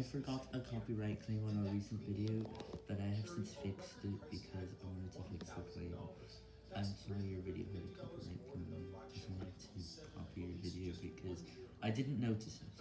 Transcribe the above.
I forgot a copyright claim on a recent video, but I have since fixed it because I wanted to fix the claim. I'm sorry your video had a copyright claim, I wanted to copy your video because I didn't notice it.